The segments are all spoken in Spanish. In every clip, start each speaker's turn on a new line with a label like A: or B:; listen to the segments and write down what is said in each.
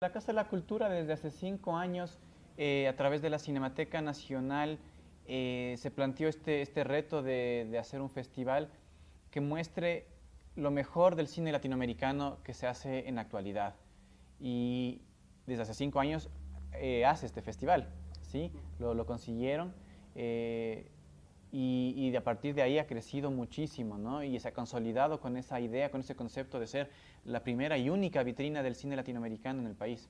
A: La Casa de la Cultura desde hace cinco años, eh, a través de la Cinemateca Nacional, eh, se planteó este, este reto de, de, hacer un festival que muestre lo mejor del cine latinoamericano que se hace en la actualidad. Y desde hace cinco años eh, hace este festival, ¿sí? Lo, lo consiguieron y, y, a partir de ahí ha crecido muchísimo, ¿no? Y se ha consolidado con esa idea, con ese concepto de ser la primera y única vitrina del cine latinoamericano en el país.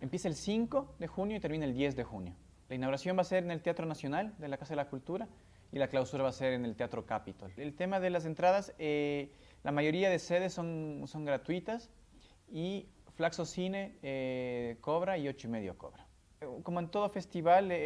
A: Empieza el 5 de junio y termina el 10 de junio. La inauguración va a ser en el Teatro Nacional de la Casa de la Cultura y la clausura va a ser en el Teatro Capitol. El tema de las entradas, eh, la mayoría de sedes son, son gratuitas y Flaxo Cine eh, cobra y 8 y medio cobra. Como en todo festival, eh,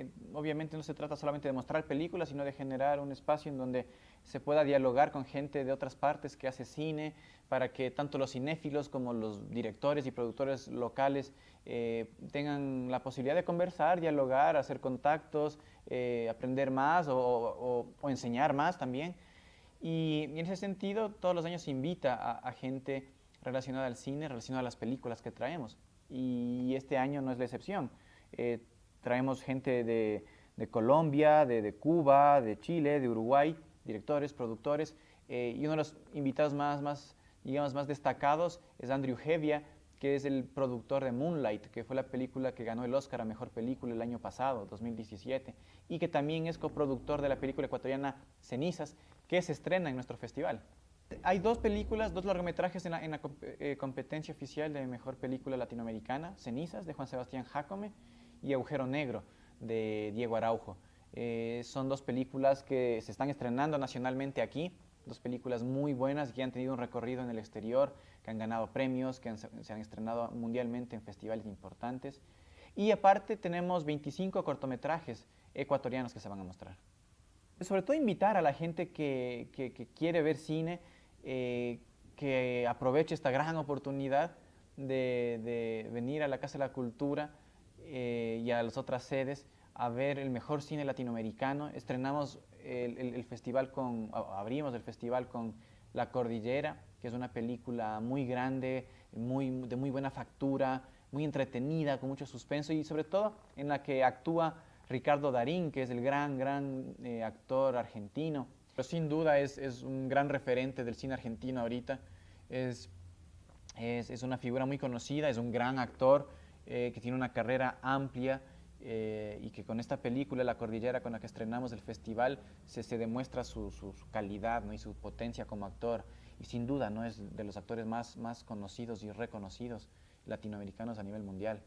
A: eh, obviamente no se trata solamente de mostrar películas, sino de generar un espacio en donde se pueda dialogar con gente de otras partes que hace cine, para que tanto los cinéfilos como los directores y productores locales eh, tengan la posibilidad de conversar, dialogar, hacer contactos, eh, aprender más o, enseñar más también. Y, en ese sentido, todos los años se invita a gente relacionada al cine, relacionada a las películas que traemos y este año no es la excepción. Eh, traemos gente de, Colombia, de, Cuba, de Chile, de Uruguay, directores, productores, eh, y uno de los invitados más, más, digamos, más destacados es Andrew Hevia, que es el productor de Moonlight, que fue la película que ganó el Oscar a Mejor Película el año pasado, 2017, y que también es coproductor de la película ecuatoriana Cenizas, que se estrena en nuestro festival. Hay dos películas, dos largometrajes en la, en la eh, competencia oficial de Mejor Película Latinoamericana, Cenizas, de Juan Sebastián Jacome, y Agujero Negro, de Diego Araujo. Eh, son dos películas que se están estrenando nacionalmente aquí, dos películas muy buenas que han tenido un recorrido en el exterior, que han ganado premios, que han, se han estrenado mundialmente en festivales importantes. Y aparte tenemos 25 cortometrajes ecuatorianos que se van a mostrar. Sobre todo invitar a la gente que, que, que quiere ver cine, eh, que aproveche esta gran oportunidad de, de, venir a la Casa de la Cultura eh, y a las otras sedes a ver el mejor cine latinoamericano. Estrenamos el, el, el, festival con, abrimos el festival con La Cordillera, que es una película muy grande, muy, de muy buena factura, muy entretenida, con mucho suspenso y sobre todo en la que actúa Ricardo Darín, que es el gran, gran eh, actor argentino. Pero sin duda es, un gran referente del cine argentino ahorita. Es, es, una figura muy conocida, es un gran actor eh, que tiene una carrera amplia eh, y que con esta película, La Cordillera, con la que estrenamos el festival, se, demuestra su, calidad y su potencia como actor. Y sin duda no es de los actores más, más conocidos y reconocidos latinoamericanos a nivel mundial.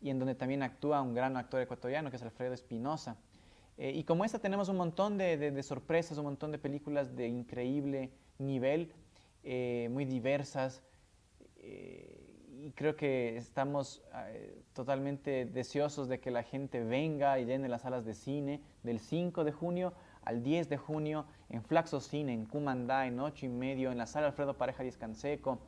A: Y en donde también actúa un gran actor ecuatoriano, que es Alfredo Espinosa, eh, y como esta tenemos un montón de, de, sorpresas, un montón de películas de increíble nivel, eh, muy diversas, eh, y creo que estamos totalmente deseosos de que la gente venga y llene las salas de cine del 5 de junio al 10 de junio en Flaxo Cine, en Cumandá, en 8 y medio, en la sala Alfredo Pareja Díaz Canseco,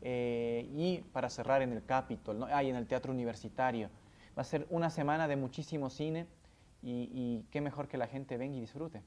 A: y para cerrar en el Capitol, ¿no? ah, y en el Teatro Universitario. Va a ser una semana de muchísimo cine, y, y qué mejor que la gente venga y disfrute.